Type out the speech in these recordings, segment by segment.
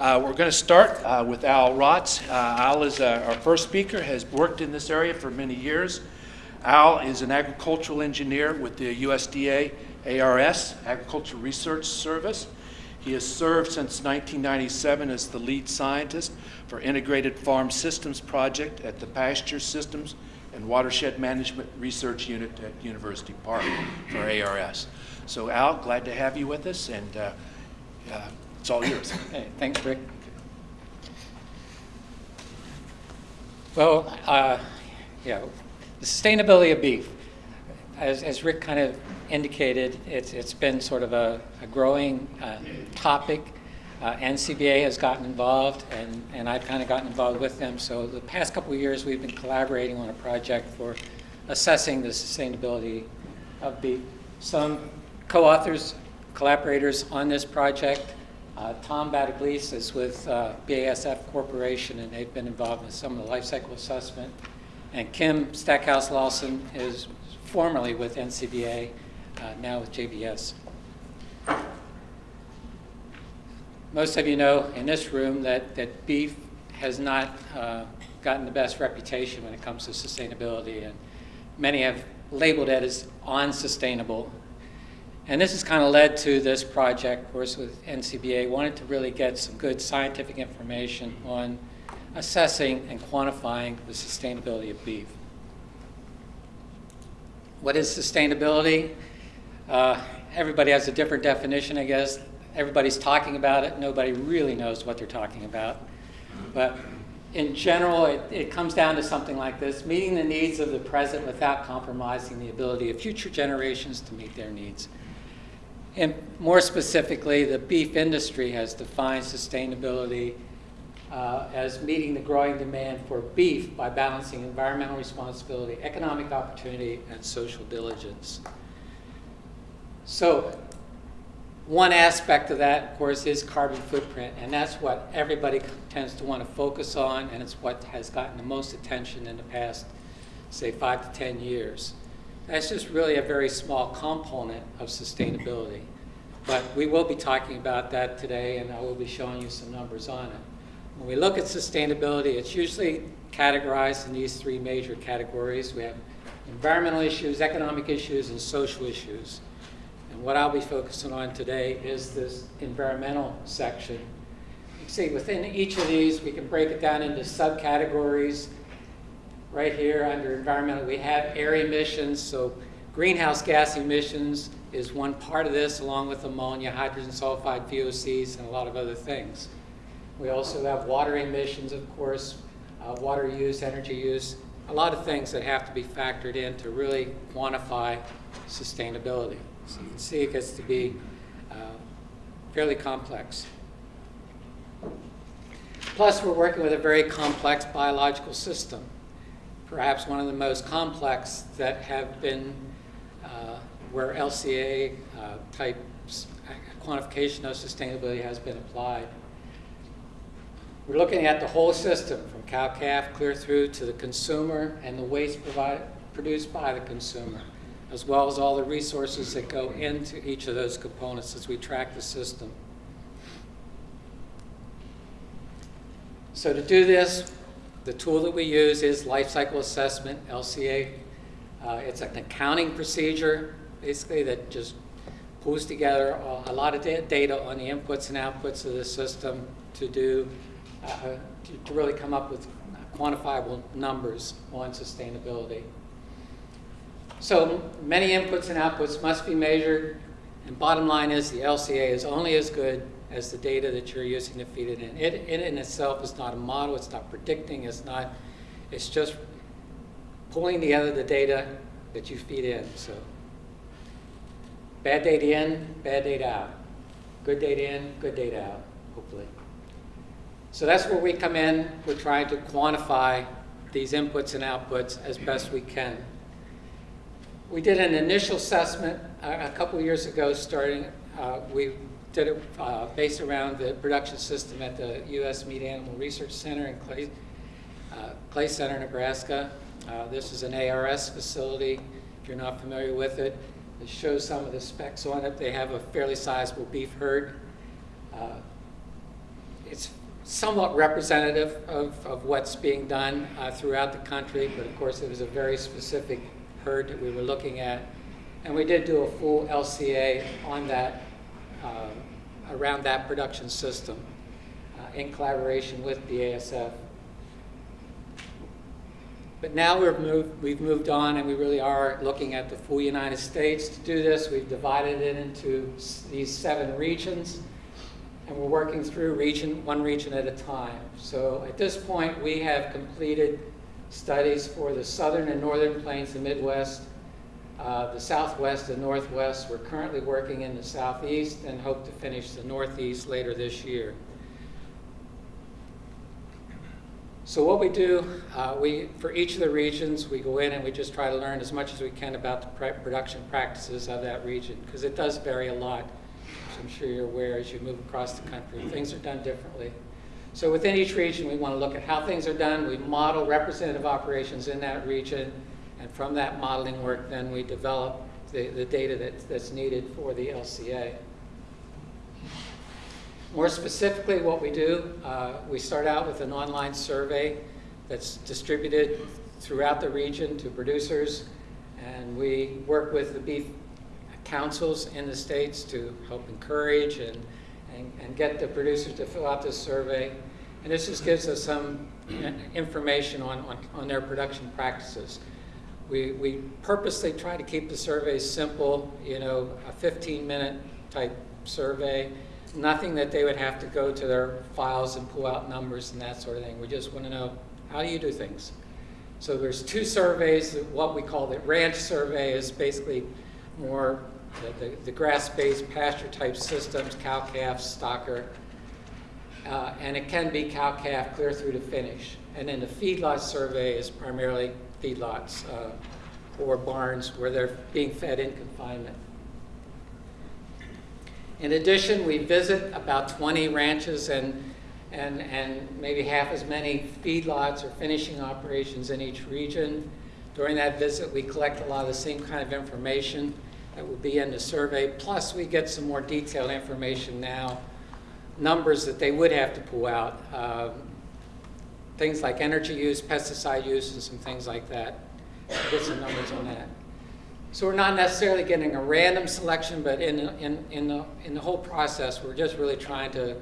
Uh, We're going to start uh, with Al Rotz. Uh, Al is uh, our first speaker, has worked in this area for many years. Al is an agricultural engineer with the USDA ARS, Agricultural Research Service. He has served since 1997 as the lead scientist for Integrated Farm Systems Project at the Pasture Systems and Watershed Management Research Unit at University Park for ARS. So Al, glad to have you with us, and uh, uh, it's all yours. Hey, thanks, Rick. Well, uh, yeah, the sustainability of beef, as, as Rick kind of indicated, it's, it's been sort of a, a growing uh, topic. Uh, NCBA has gotten involved, and, and I've kind of gotten involved with them. So the past couple of years, we've been collaborating on a project for assessing the sustainability of beef. Some co-authors, collaborators on this project. Uh, Tom Battagliese is with uh, BASF Corporation, and they've been involved in some of the life cycle assessment. And Kim Stackhouse Lawson is formerly with NCBA, uh, now with JBS. Most of you know in this room that, that beef has not uh, gotten the best reputation when it comes to sustainability, and many have labeled it as unsustainable. And this has kind of led to this project, of course, with NCBA, wanted to really get some good scientific information on assessing and quantifying the sustainability of beef. What is sustainability? Uh, everybody has a different definition, I guess. Everybody's talking about it. Nobody really knows what they're talking about. But in general, it, it comes down to something like this, meeting the needs of the present without compromising the ability of future generations to meet their needs. And more specifically, the beef industry has defined sustainability uh, as meeting the growing demand for beef by balancing environmental responsibility, economic opportunity, and social diligence. So one aspect of that, of course, is carbon footprint, and that's what everybody tends to want to focus on, and it's what has gotten the most attention in the past, say, five to 10 years. That's just really a very small component of sustainability. But we will be talking about that today, and I will be showing you some numbers on it. When we look at sustainability, it's usually categorized in these three major categories. We have environmental issues, economic issues, and social issues. And what I'll be focusing on today is this environmental section. You see within each of these, we can break it down into subcategories. Right here under environmental, we have air emissions. So greenhouse gas emissions is one part of this, along with ammonia, hydrogen sulfide, VOCs, and a lot of other things. We also have water emissions, of course, uh, water use, energy use, a lot of things that have to be factored in to really quantify sustainability. So you can see it gets to be uh, fairly complex. Plus, we're working with a very complex biological system, perhaps one of the most complex that have been uh, where LCA uh, type quantification of sustainability has been applied. We're looking at the whole system from cow-calf clear through to the consumer and the waste produced by the consumer as well as all the resources that go into each of those components as we track the system. So to do this, the tool that we use is life cycle assessment, LCA. Uh, it's an accounting procedure, basically, that just pulls together a lot of data on the inputs and outputs of the system to do, uh, to, to really come up with quantifiable numbers on sustainability. So many inputs and outputs must be measured, and bottom line is the LCA is only as good as the data that you're using to feed it in. It, it in itself is not a model, it's not predicting, it's not, it's just pulling together the data that you feed in. So bad data in, bad data out. Good data in, good data out, hopefully. So that's where we come in. We're trying to quantify these inputs and outputs as best we can. We did an initial assessment a, a couple years ago starting, uh, we did it uh, based around the production system at the U.S. Meat Animal Research Center in Clay, uh, Clay Center, Nebraska. Uh, this is an ARS facility, if you're not familiar with it. It shows some of the specs on it. They have a fairly sizable beef herd. Uh, it's somewhat representative of, of what's being done uh, throughout the country, but of course it was a very specific herd that we were looking at. And we did do a full LCA on that, uh, around that production system uh, in collaboration with BASF. But now we've moved, we've moved on and we really are looking at the full United States. To do this, we've divided it into these seven regions and we're working through region, one region at a time. So at this point, we have completed studies for the southern and northern plains, the Midwest, uh, the southwest and northwest. We're currently working in the southeast and hope to finish the northeast later this year. So what we do, uh, we, for each of the regions, we go in and we just try to learn as much as we can about the production practices of that region, because it does vary a lot. As I'm sure you're aware as you move across the country, things are done differently. So within each region, we want to look at how things are done. We model representative operations in that region, and from that modeling work, then we develop the, the data that, that's needed for the LCA. More specifically, what we do, uh, we start out with an online survey that's distributed throughout the region to producers, and we work with the beef councils in the states to help encourage and, and, and get the producers to fill out this survey. And this just gives us some information on, on, on their production practices. We, we purposely try to keep the surveys simple, you know, a 15-minute type survey, nothing that they would have to go to their files and pull out numbers and that sort of thing. We just want to know, how do you do things? So there's two surveys, what we call the ranch survey is basically more the, the, the grass-based pasture-type systems, cow-calf, stocker, uh, and it can be cow-calf clear through to finish. And then the feedlot survey is primarily feedlots uh, or barns where they're being fed in confinement. In addition, we visit about 20 ranches and, and, and maybe half as many feedlots or finishing operations in each region. During that visit, we collect a lot of the same kind of information that will be in the survey, plus we get some more detailed information now, numbers that they would have to pull out, um, things like energy use, pesticide use, and some things like that. Get some numbers on that. So we're not necessarily getting a random selection, but in, in, in, the, in the whole process, we're just really trying to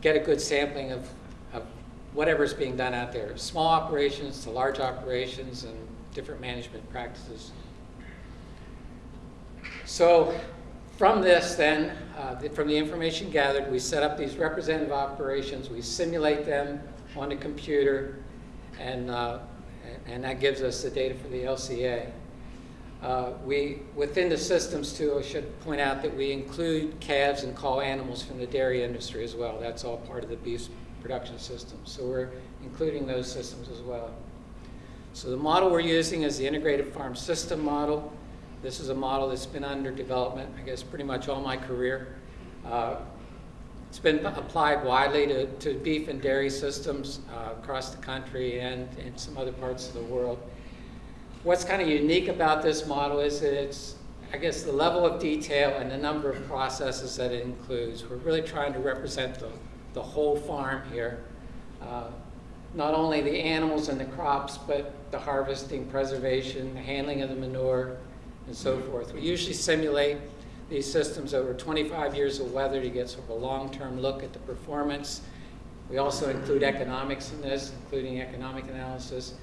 get a good sampling of, of whatever's being done out there, small operations to large operations and different management practices. So from this then, uh, from the information gathered, we set up these representative operations, we simulate them on the computer, and, uh, and that gives us the data for the LCA. Uh, we, within the systems too, I should point out that we include calves and cull animals from the dairy industry as well. That's all part of the beef production system. So we're including those systems as well. So the model we're using is the integrated farm system model. This is a model that's been under development, I guess, pretty much all my career. Uh, it's been applied widely to, to beef and dairy systems uh, across the country and in some other parts of the world. What's kind of unique about this model is that it's, I guess, the level of detail and the number of processes that it includes. We're really trying to represent the, the whole farm here. Uh, not only the animals and the crops, but the harvesting, preservation, the handling of the manure, and so forth. We usually simulate these systems over 25 years of weather to get sort of a long-term look at the performance. We also include economics in this, including economic analysis.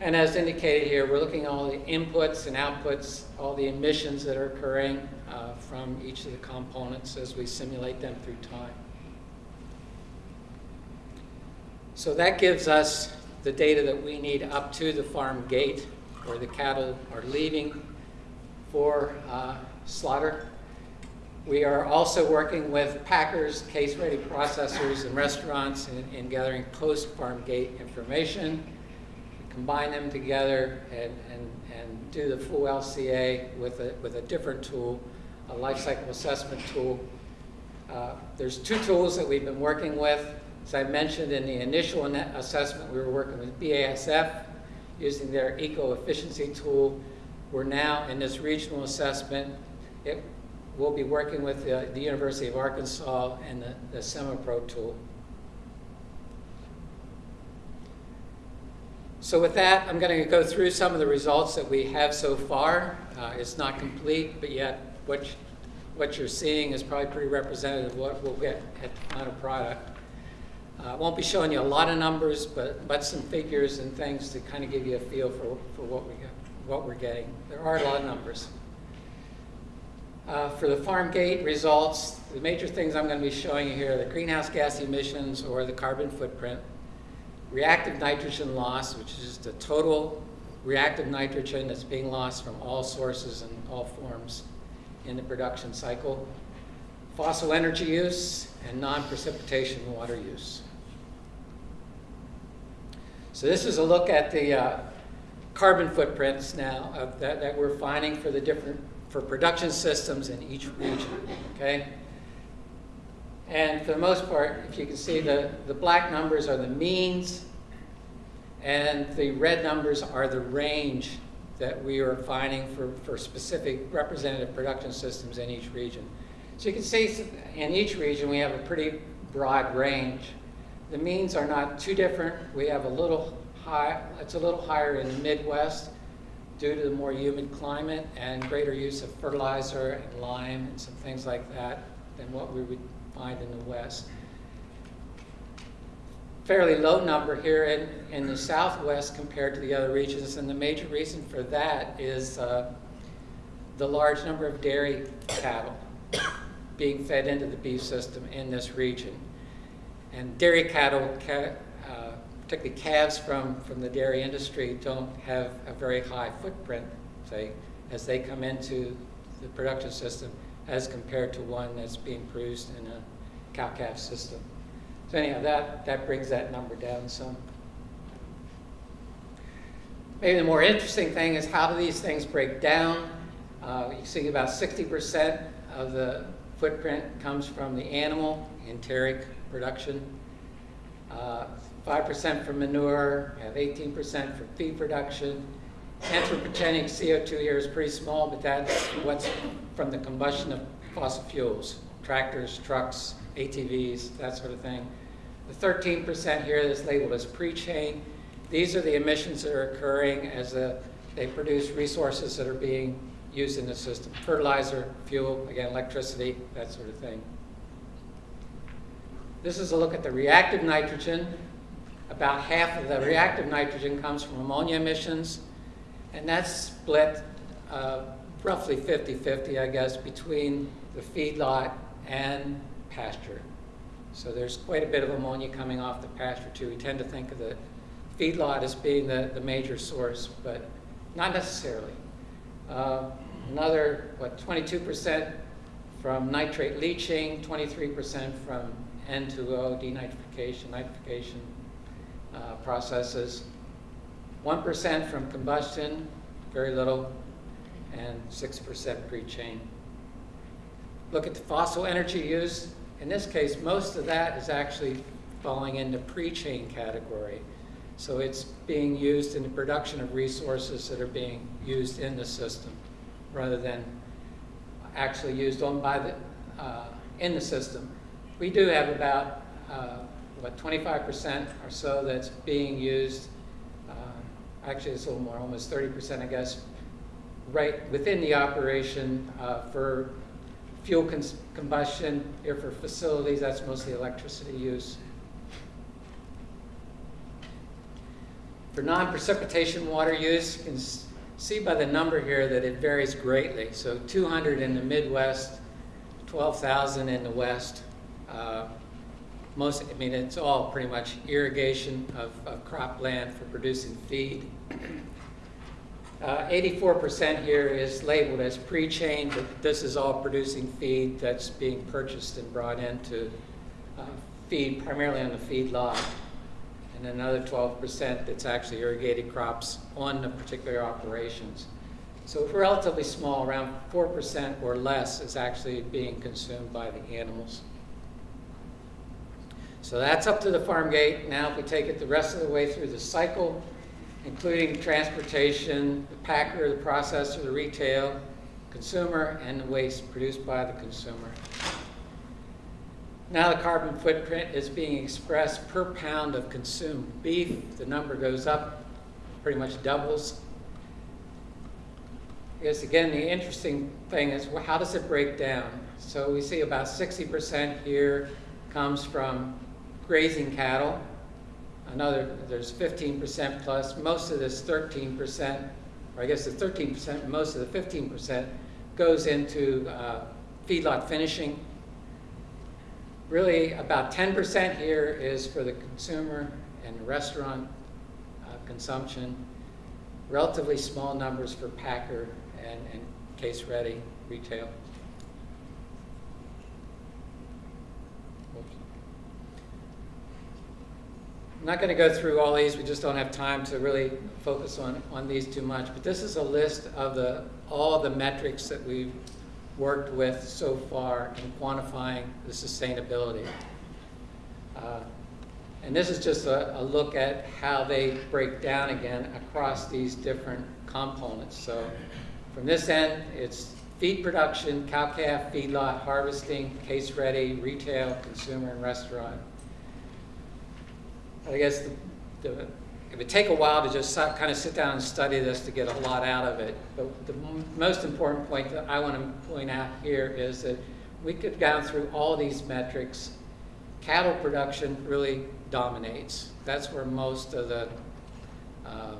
And as indicated here, we're looking at all the inputs and outputs, all the emissions that are occurring uh, from each of the components as we simulate them through time. So that gives us the data that we need up to the farm gate where the cattle are leaving for uh, slaughter. We are also working with packers, case-ready processors, and restaurants in, in gathering post-farm gate information. Combine them together and, and, and do the full LCA with a, with a different tool, a life cycle assessment tool. Uh, there's two tools that we've been working with. As I mentioned in the initial assessment, we were working with BASF using their eco-efficiency tool. We're now in this regional assessment. It, we'll be working with the, the University of Arkansas and the, the SimaPro tool. So with that, I'm going to go through some of the results that we have so far. Uh, it's not complete, but yet what, what you're seeing is probably pretty representative of what we'll get at the final product. Uh, I uh, won't be showing you a lot of numbers, but, but some figures and things to kind of give you a feel for, for what, we got, what we're getting. There are a lot of numbers. Uh, For the farm gate results, the major things I'm going to be showing you here are the greenhouse gas emissions or the carbon footprint, reactive nitrogen loss, which is just the total reactive nitrogen that's being lost from all sources and all forms in the production cycle, fossil energy use, and non-precipitation water use. So this is a look at the uh, carbon footprints now that, that we're finding for the different, for production systems in each region, okay? And for the most part, if you can see, the, the black numbers are the means, and the red numbers are the range that we are finding for, for specific representative production systems in each region. So you can see in each region we have a pretty broad range. The means are not too different. We have a little high, it's a little higher in the Midwest due to the more humid climate and greater use of fertilizer and lime and some things like that than what we would find in the West. Fairly low number here in, in the Southwest compared to the other regions, and the major reason for that is uh, the large number of dairy cattle being fed into the beef system in this region. And dairy cattle, ca particularly calves from, from the dairy industry, don't have a very high footprint, say, as they come into the production system as compared to one that's being produced in a cow-calf system. So anyhow, that, that brings that number down some. Maybe the more interesting thing is how do these things break down? Uh, you see about 60% of the footprint comes from the animal enteric production. Uh, 5% from manure, we have 18% for feed production. Anthropogenic CO2 here is pretty small, but that's what's from the combustion of fossil fuels, tractors, trucks, ATVs, that sort of thing. The 13% here is labeled as pre-chain. These are the emissions that are occurring as the, they produce resources that are being used in the system. Fertilizer, fuel, again, electricity, that sort of thing. This is a look at the reactive nitrogen. About half of the reactive nitrogen comes from ammonia emissions, and that's split uh, roughly 50-50, I guess, between the feedlot and pasture. So there's quite a bit of ammonia coming off the pasture too. We tend to think of the feedlot as being the, the major source, but not necessarily. Uh, another, what, 22% from nitrate leaching, 23% from N2O denitrification, nitrification uh, processes, 1% from combustion, very little, and 6% pre-chain. Look at the fossil energy use. In this case, most of that is actually falling in the pre-chain category. So it's being used in the production of resources that are being used in the system rather than actually used on by the, uh, in the system. We do have about, uh, what, 25% or so that's being used, uh, actually it's a little more, almost 30% I guess, right within the operation uh, for fuel combustion, here for facilities, that's mostly electricity use. For non-precipitation water use, you can see by the number here that it varies greatly. So 200 in the Midwest, 12,000 in the West. Uh, most, I mean, it's all pretty much irrigation of, of cropland for producing feed. 84% uh, here is labeled as pre-chain, but this is all producing feed that's being purchased and brought in to uh, feed primarily on the feed lot. And another 12% that's actually irrigated crops on the particular operations. So relatively small, around 4% or less is actually being consumed by the animals. So that's up to the farm gate. Now if we take it the rest of the way through the cycle, including transportation, the packer, the processor, the retail, consumer, and the waste produced by the consumer. Now the carbon footprint is being expressed per pound of consumed beef. The number goes up pretty much doubles. Guess again, the interesting thing is how does it break down? So we see about 60% here comes from grazing cattle. Another, there's 15% plus. Most of this 13%, or I guess the 13%, most of the 15% goes into uh, feedlot finishing. Really, about 10% here is for the consumer and restaurant uh, consumption. Relatively small numbers for packer and, and case-ready retail. I'm not going to go through all these. We just don't have time to really focus on, on these too much. But this is a list of the, all the metrics that we've worked with so far in quantifying the sustainability. Uh, and this is just a, a look at how they break down again across these different components. So from this end, it's feed production, cow-calf, feedlot, harvesting, case-ready, retail, consumer, and restaurant. I guess the, the, it would take a while to just kind of sit down and study this to get a lot out of it. But the most important point that I want to point out here is that we could go through all these metrics. Cattle production really dominates. That's where most of the uh,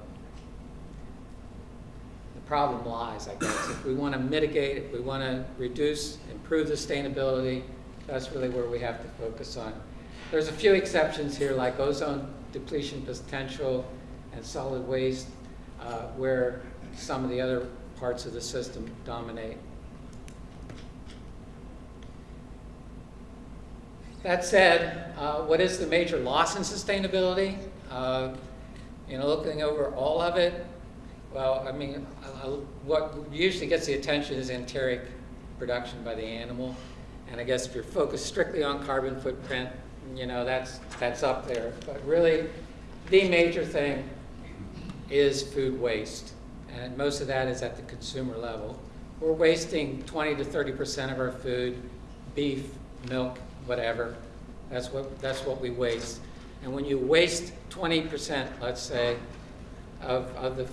the problem lies, I guess. If we want to mitigate, if we want to reduce, improve sustainability, that's really where we have to focus on. There's a few exceptions here, like ozone depletion potential and solid waste, uh, where some of the other parts of the system dominate. That said, uh, what is the major loss in sustainability? Uh, you know, looking over all of it, well, I mean, uh, uh, what usually gets the attention is enteric production by the animal. And I guess if you're focused strictly on carbon footprint, you know, that's, that's up there. But really, the major thing is food waste. And most of that is at the consumer level. We're wasting 20 to 30% of our food, beef, milk, whatever. That's what, that's what we waste. And when you waste 20%, let's say, of, of the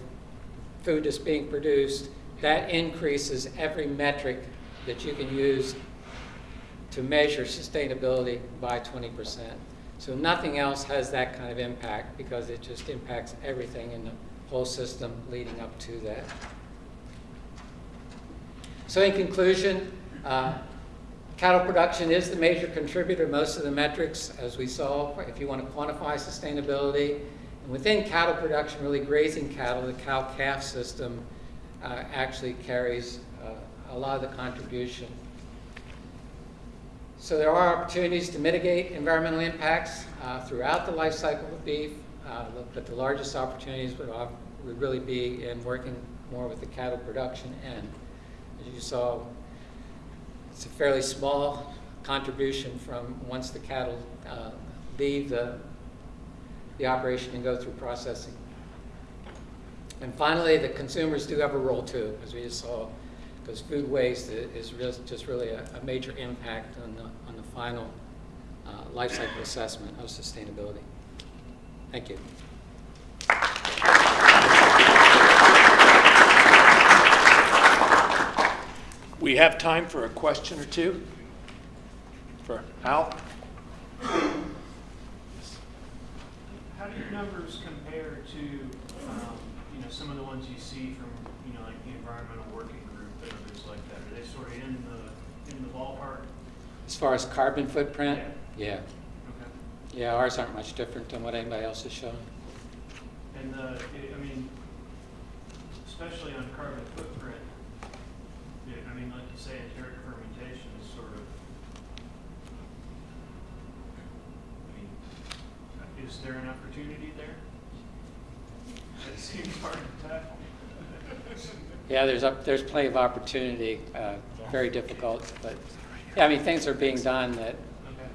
food that's being produced, that increases every metric that you can use to measure sustainability by 20%. So nothing else has that kind of impact because it just impacts everything in the whole system leading up to that. So in conclusion, uh, cattle production is the major contributor most of the metrics, as we saw, if you want to quantify sustainability. And within cattle production, really grazing cattle, the cow-calf system uh, actually carries uh, a lot of the contribution. So there are opportunities to mitigate environmental impacts uh, throughout the life cycle of beef, uh, but the largest opportunities would, would really be in working more with the cattle production end. As you saw, it's a fairly small contribution from once the cattle uh, leave the, the operation and go through processing. And finally, the consumers do have a role too, as we just saw because food waste is just really a, a, major impact on the, on the final uh, life cycle assessment of sustainability. Thank you. We have time for a question or two for Al. How do your numbers compare to, um, you know, some of the ones you see from, you know, like the environmental working group and others like that? Are they sort of in the in the ballpark? As far as carbon footprint, yeah. Okay. Yeah, ours aren't much different than what anybody else is showing. And uh, the, I mean, especially on carbon footprint, yeah, I mean, like you say, enteric fermentation is sort of. I mean, is there an opportunity there? That seems hard to tackle. Yeah, there's up, there's plenty of opportunity. Uh, very difficult, but yeah, I mean things are being done that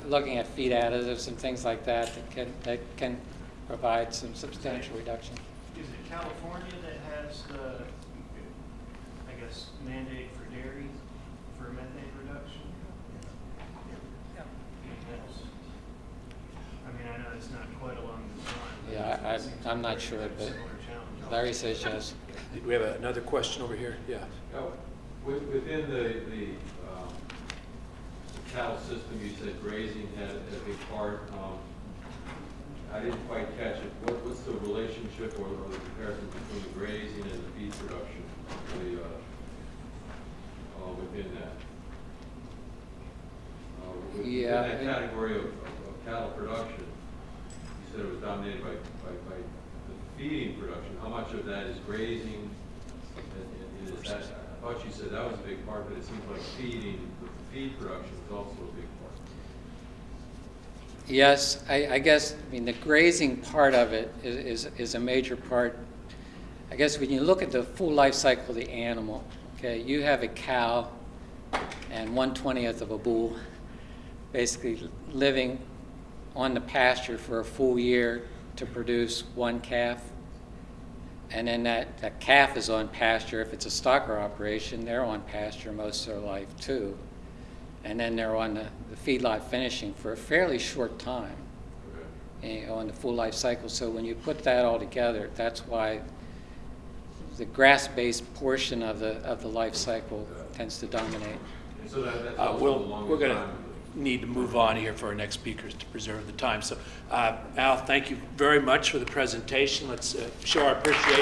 looking at feed additives and things like that that can that can provide some substantial reduction. Is it California that has the, I guess, mandate for dairy for methane reduction? That's- I mean, I know it's not quite along this line. Yeah, I- it seems I'm not sure, but- similar challenge. Larry says yes. We have another question over here, yeah. Now, with- Within the, the um, cattle system, you said grazing had a big part. Um, I didn't quite catch it. What, what's the relationship or or the comparison between the grazing and the feed production, the, uh, uh, within that? Uh, with- Yeah, that category of, of of cattle production, you said it was dominated by, by, by the feeding production. How much of that is grazing? And- and is that, I thought you said that was a big part, but it seems like feeding, the feed production is also a big part. Yes, I, I guess, I mean, the grazing part of it is, is, is a major part. I guess when you look at the full life cycle of the animal, okay, you have a cow and one twentieth of a bull, basically living on the pasture for a full year to produce one calf. And then that, that calf is on pasture. If it's a stocker operation, they're on pasture most of their life too. And then they're on the, the feedlot finishing for a fairly short time Okay. eh, on the full life cycle. So when you put that all together, that's why the grass-based portion of the, of the life cycle tends to dominate. So that, that's Uh, we'll, we're going to need to move on here for our next speakers to preserve the time. So, uh, Al, thank you very much for the presentation. Let's uh, show our appreciation.